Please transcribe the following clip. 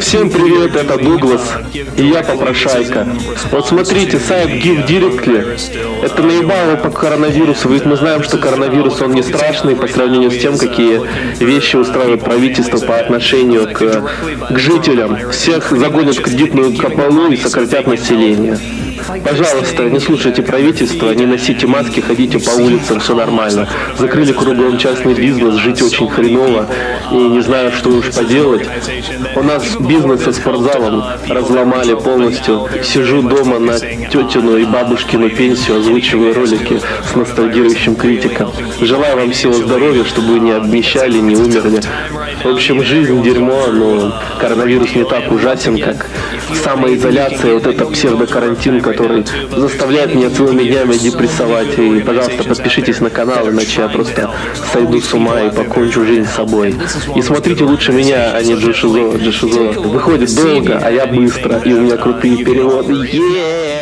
Всем привет, это Дуглас, и я попрошайка. Вот смотрите, сайт Give Directly, это наебало по коронавирусу, ведь мы знаем, что коронавирус, он не страшный по сравнению с тем, какие вещи устраивает правительство по отношению к, к жителям. Всех загонят в кредитную капалу и сократят население. Пожалуйста, не слушайте правительство, не носите маски, ходите по улицам, все нормально. Закрыли кругом частный бизнес, жить очень хреново, и не знаю, что уж поделать. У нас бизнес со спортзалом разломали полностью. Сижу дома на тетину и бабушкину пенсию, озвучиваю ролики с ностальгирующим критиком. Желаю вам всего здоровья, чтобы вы не обнищали, не умерли. В общем, жизнь дерьмо, но коронавирус не так ужасен, как самоизоляция, вот это псевдокарантин, который заставляет меня целыми днями депрессовать. И, пожалуйста, подпишитесь на канал, иначе я просто сойду с ума и покончу жизнь с собой. И смотрите лучше меня, а не Джошизо. Джошизо выходит долго, а я быстро, и у меня крутые переводы. Yeah!